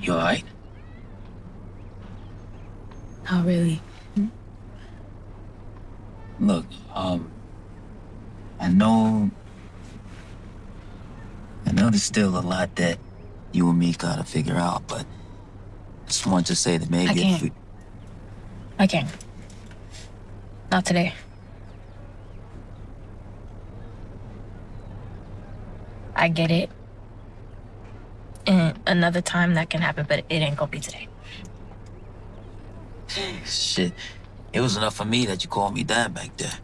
You alright? Not really. Look, um, I know, I know there's still a lot that you and me gotta figure out, but I just want to say that maybe I can't. we, I can't. Not today. I get it. And another time that can happen, but it ain't gonna be today. shit, it was enough for me that you called me dad back there.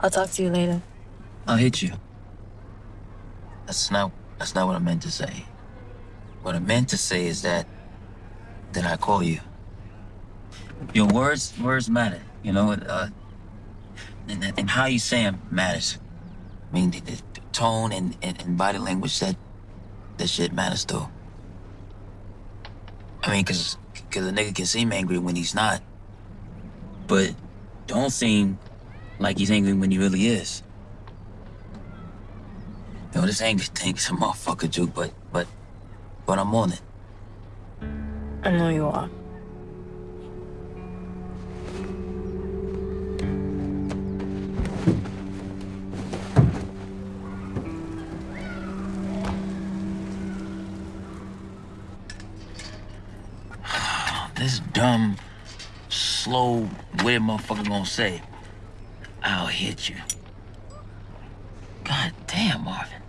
I'll talk to you later. I'll hit you. That's not, that's not what I meant to say. What I meant to say is that, that I call you. Your words, words matter, you know, uh, and, and how you say them matters. I mean, the, the tone and, and, and body language, that, that shit matters too. I mean, cause, cause a nigga can seem angry when he's not, but don't seem like he's angry when he really is. Yo, this anger thing's a motherfucker, Juke, but, but, but I'm on it. I know you are. This dumb, slow, weird motherfucker gonna say, I'll hit you. God damn, Marvin.